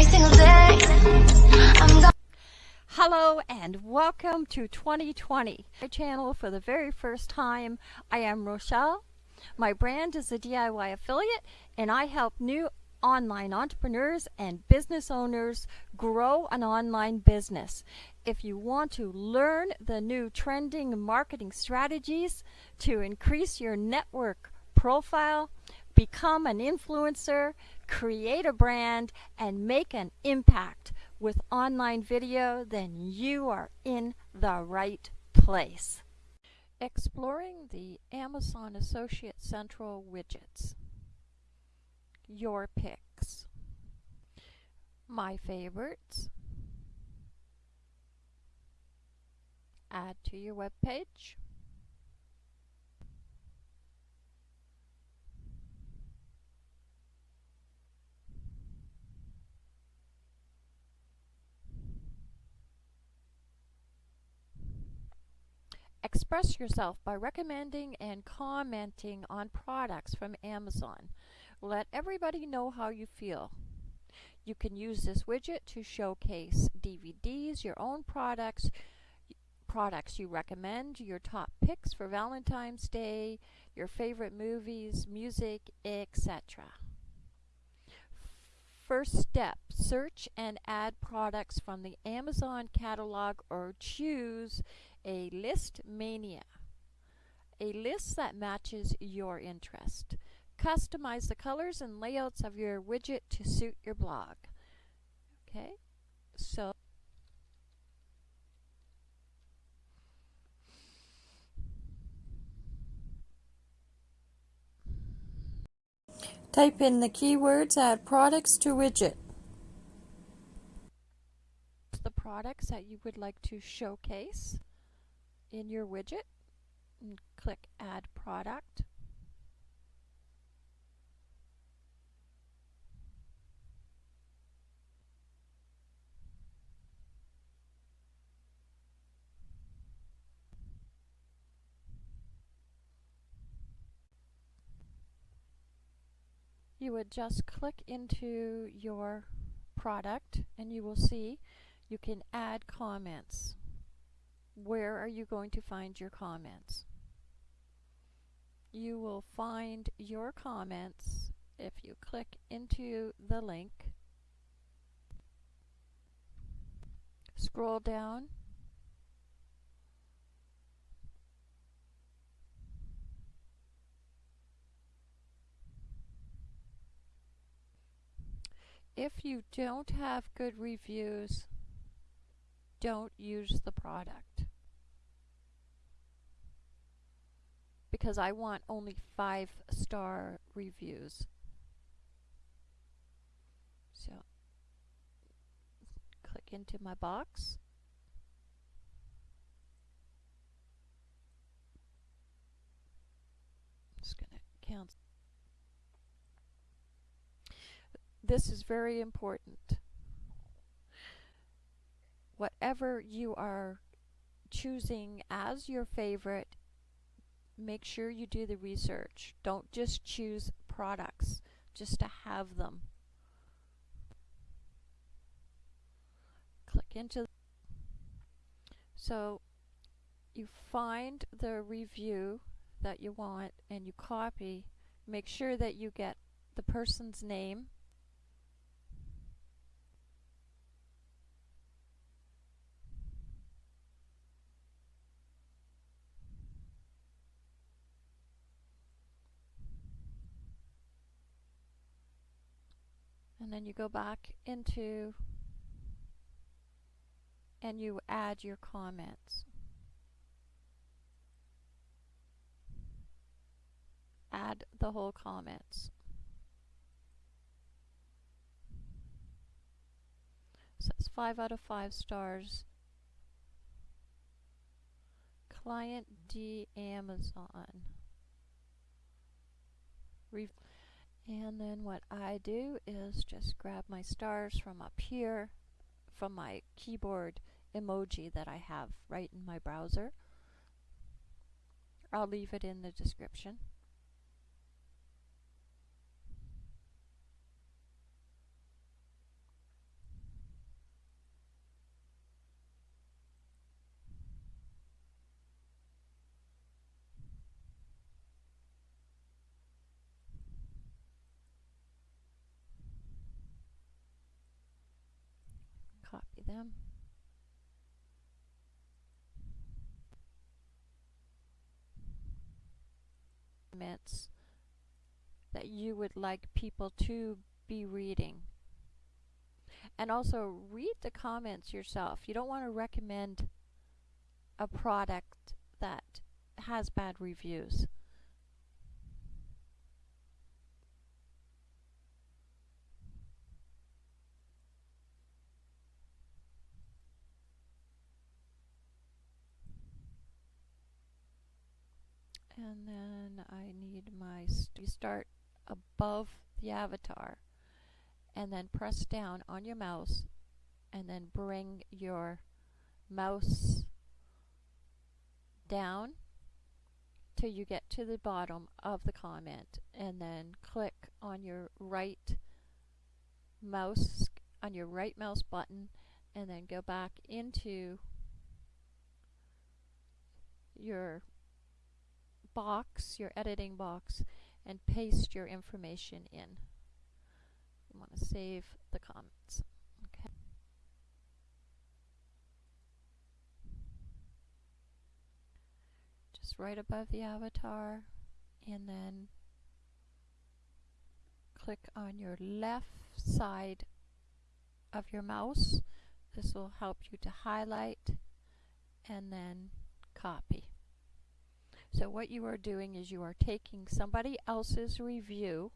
every single day. Hello and welcome to 2020. My channel for the very first time. I am Rochelle. My brand is a DIY affiliate and I help new online entrepreneurs and business owners grow an online business. If you want to learn the new trending marketing strategies to increase your network profile, become an influencer, create a brand, and make an impact with online video, then you are in the right place. Exploring the Amazon Associate Central widgets. Your picks. My favorites. Add to your web page. Express yourself by recommending and commenting on products from Amazon. Let everybody know how you feel. You can use this widget to showcase DVDs, your own products, products you recommend, your top picks for Valentine's Day, your favorite movies, music, etc. First step, search and add products from the Amazon catalog or choose a Listmania. A list that matches your interest. Customize the colors and layouts of your widget to suit your blog. Okay, so Type in the keywords Add products to widget. The products that you would like to showcase in your widget and click Add Product. You would just click into your product and you will see you can add comments where are you going to find your comments? You will find your comments if you click into the link, scroll down, If you don't have good reviews, don't use the product. Because I want only five star reviews. So, click into my box. Just to count. This is very important whatever you are choosing as your favorite, make sure you do the research. Don't just choose products just to have them. Click into so you find the review that you want and you copy. Make sure that you get the person's name and then you go back into and you add your comments. Add the whole comments. Says 5 out of 5 stars. Client D Amazon. Re and then what I do is just grab my stars from up here from my keyboard emoji that I have right in my browser. I'll leave it in the description. them. That you would like people to be reading. And also read the comments yourself. You don't want to recommend a product that has bad reviews. and then I need my st start above the avatar and then press down on your mouse and then bring your mouse down till you get to the bottom of the comment and then click on your right mouse on your right mouse button and then go back into your box, your editing box, and paste your information in. You want to save the comments. Okay. Just right above the avatar, and then click on your left side of your mouse. This will help you to highlight and then copy. So what you are doing is you are taking somebody else's review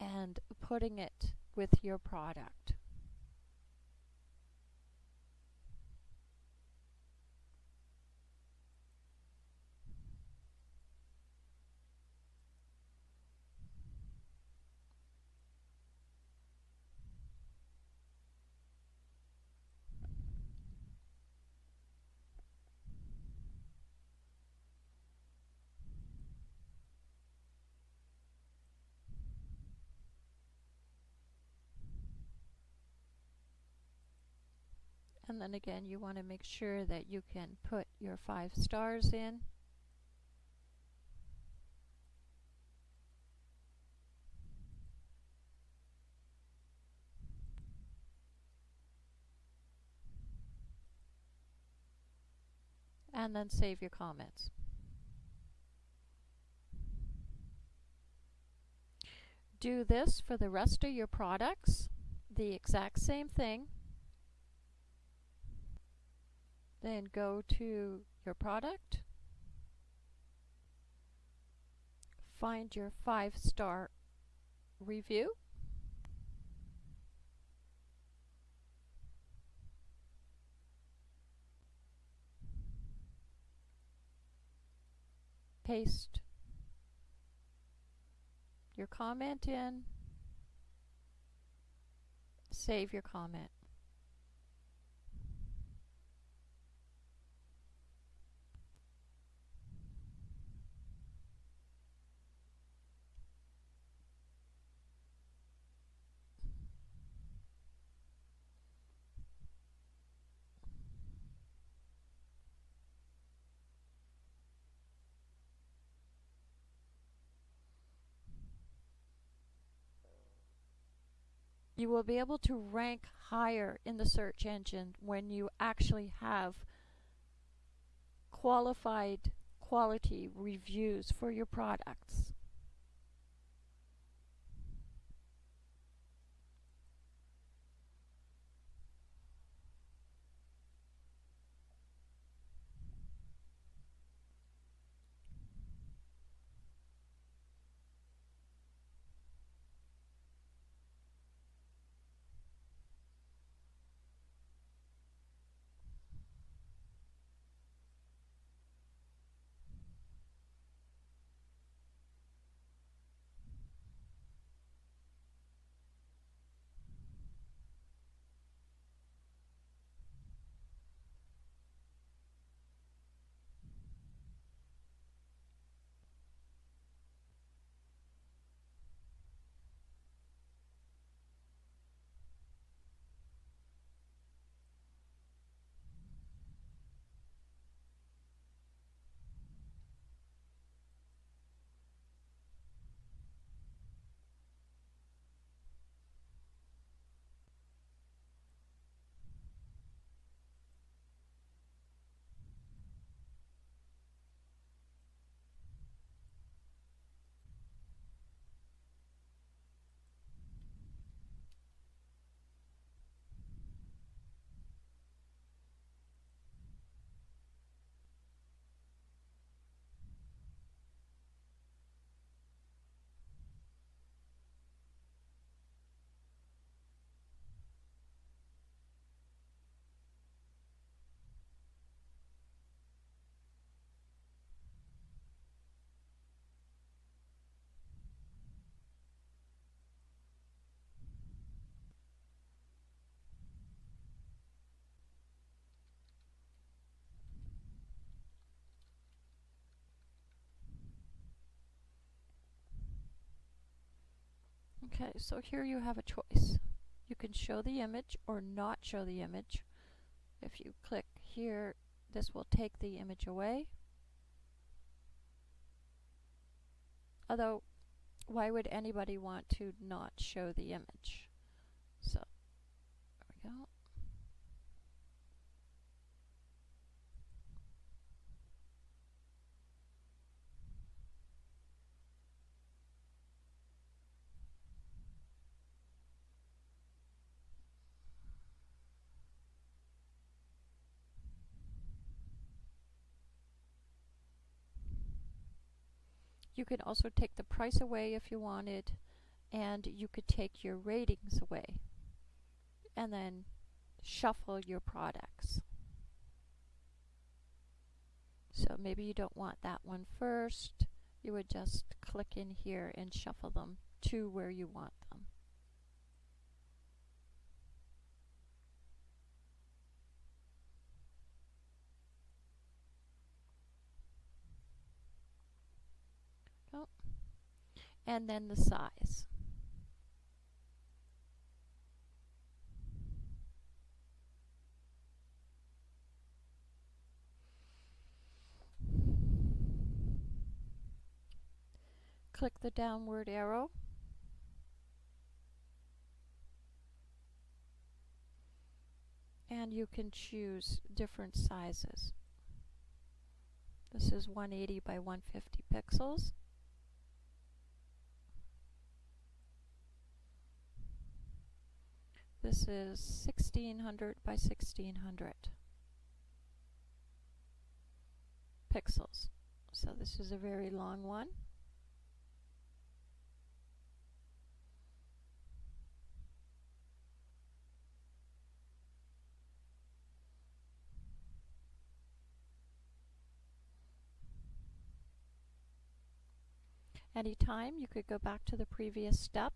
and putting it with your product. And then again, you want to make sure that you can put your five stars in. And then save your comments. Do this for the rest of your products, the exact same thing. Then go to your product. Find your five star review. Paste your comment in. Save your comment. You will be able to rank higher in the search engine when you actually have qualified quality reviews for your products. Okay, so here you have a choice. You can show the image or not show the image. If you click here, this will take the image away. Although, why would anybody want to not show the image? So, there we go. You could also take the price away if you wanted, and you could take your ratings away, and then shuffle your products. So maybe you don't want that one first. You would just click in here and shuffle them to where you want them. And then the size. click the downward arrow. And you can choose different sizes. This is 180 by 150 pixels. This is 1600 by 1600 pixels. So this is a very long one. Anytime you could go back to the previous step.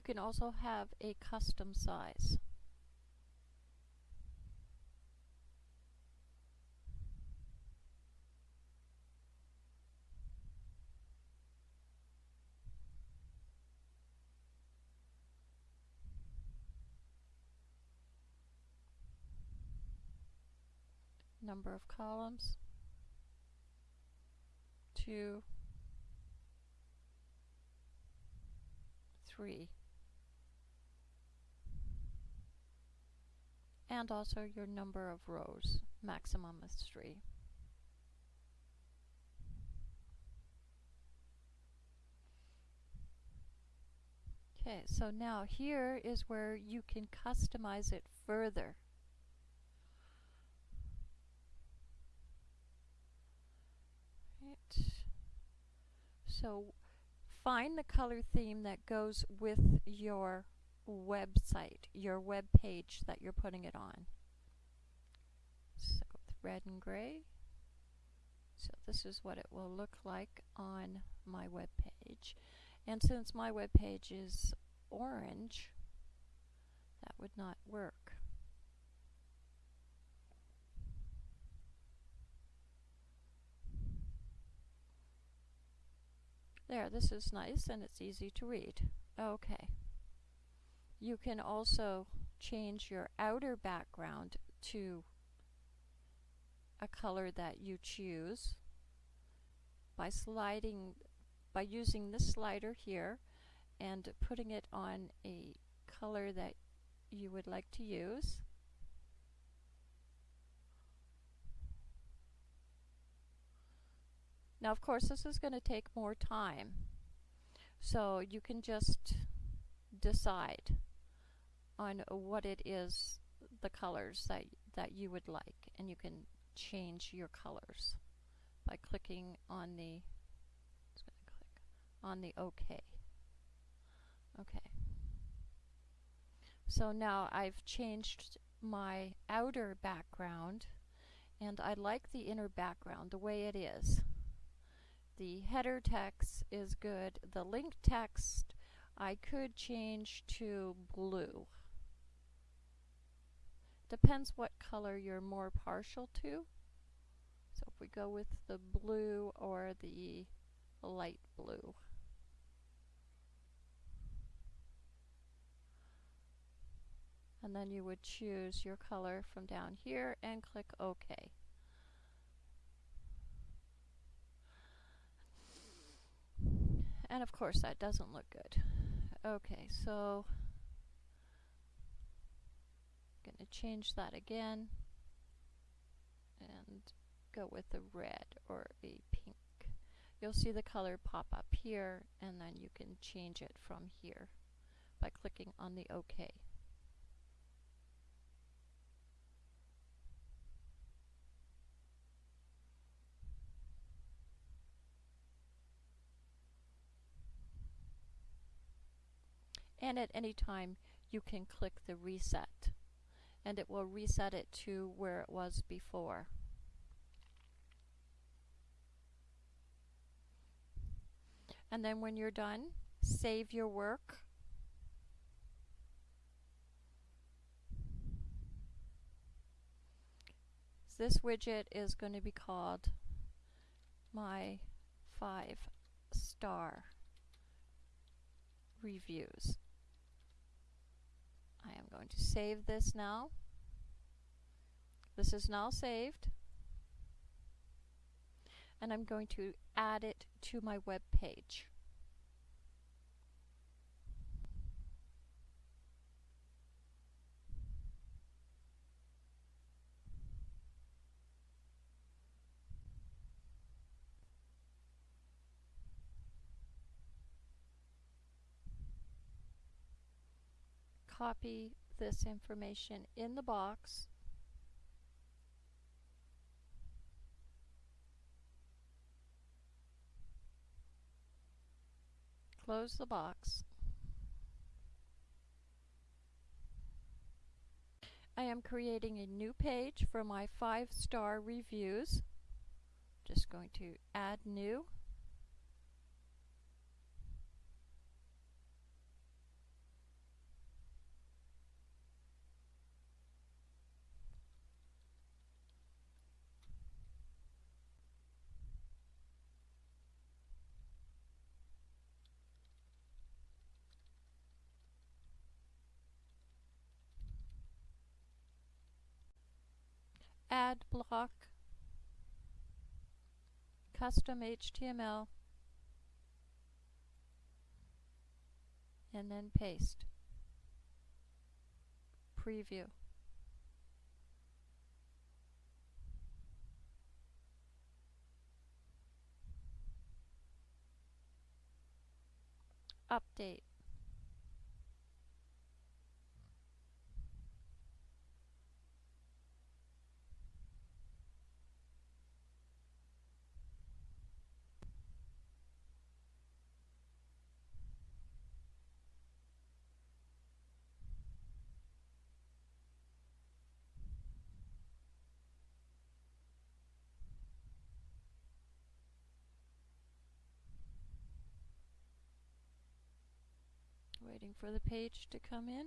You can also have a custom size. number of columns, two, three, and also your number of rows, maximum is three. Okay, so now here is where you can customize it further. Right. So find the color theme that goes with your website, your web page that you're putting it on. So red and gray. So this is what it will look like on my web page. And since my web page is orange, that would not work. There, this is nice and it's easy to read. Okay. You can also change your outer background to a color that you choose by sliding, by using this slider here and putting it on a color that you would like to use. Now of course this is going to take more time so you can just decide on what it is the colors that that you would like and you can change your colors by clicking on the click on the OK. Okay. So now I've changed my outer background and I like the inner background the way it is. The header text is good. The link text I could change to blue. Depends what color you're more partial to. So if we go with the blue or the light blue. And then you would choose your color from down here and click OK. And of course that doesn't look good. Okay, so going to change that again and go with a red or a pink. You'll see the color pop up here and then you can change it from here by clicking on the OK. and at any time you can click the reset and it will reset it to where it was before. And then when you're done, save your work. This widget is going to be called my five star reviews. I am going to save this now. This is now saved. And I'm going to add it to my web page. copy this information in the box close the box. I am creating a new page for my five star reviews. Just going to add new add block, custom HTML, and then paste. Preview. Update. Waiting for the page to come in.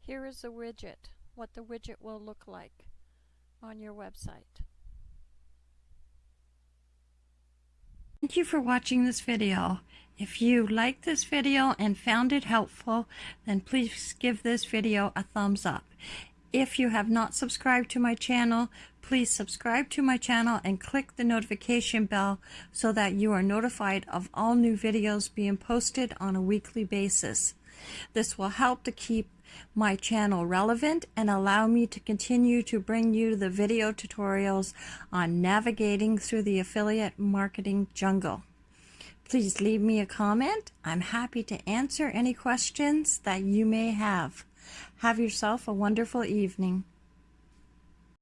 Here is the widget, what the widget will look like on your website. Thank you for watching this video. If you liked this video and found it helpful, then please give this video a thumbs up. If you have not subscribed to my channel, please subscribe to my channel and click the notification bell so that you are notified of all new videos being posted on a weekly basis. This will help to keep my channel relevant and allow me to continue to bring you the video tutorials on navigating through the affiliate marketing jungle. Please leave me a comment. I'm happy to answer any questions that you may have. Have yourself a wonderful evening.